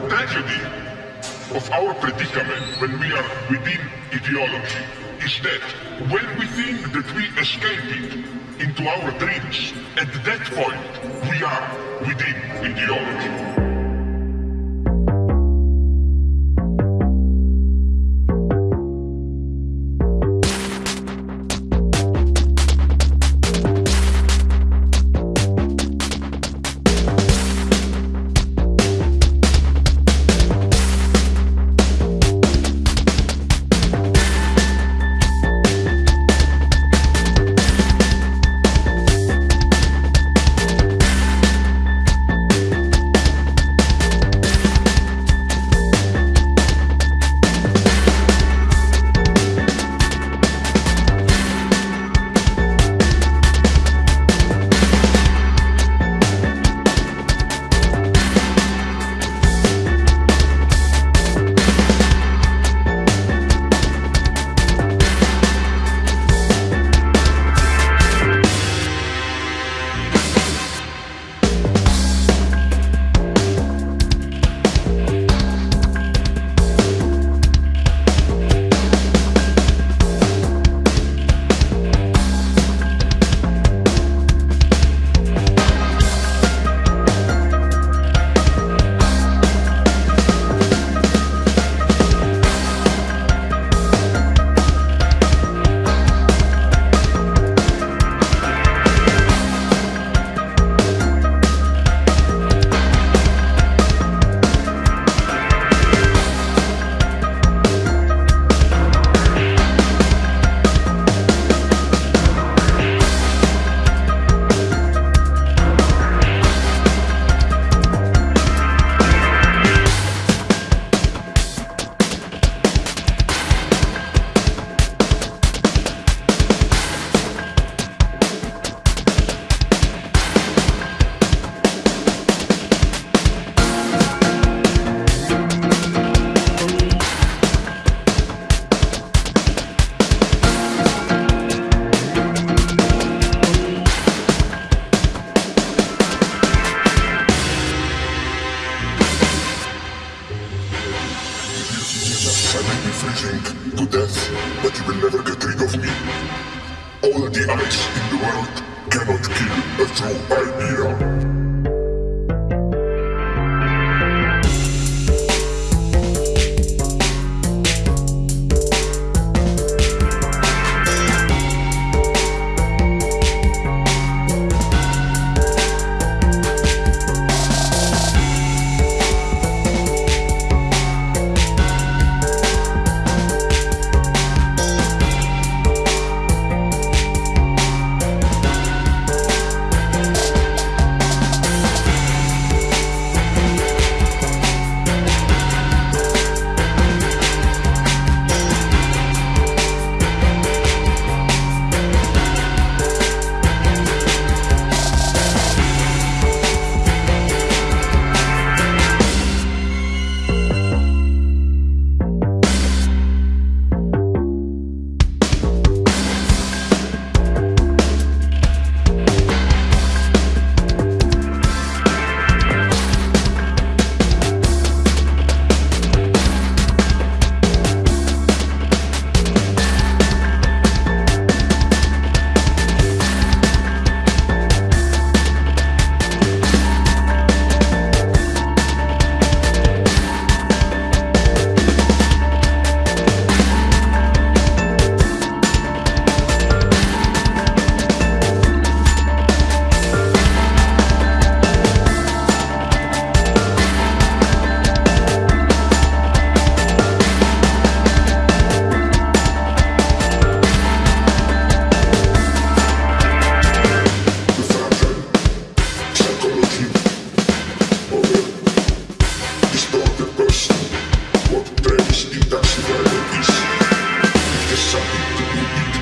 The tragedy of our predicament when we are within ideology is that when we think that we escape it into our dreams, at that point we are within ideology. Be to death, but you will never get rid of me. All the ice in the world cannot kill a true idea. something to eat.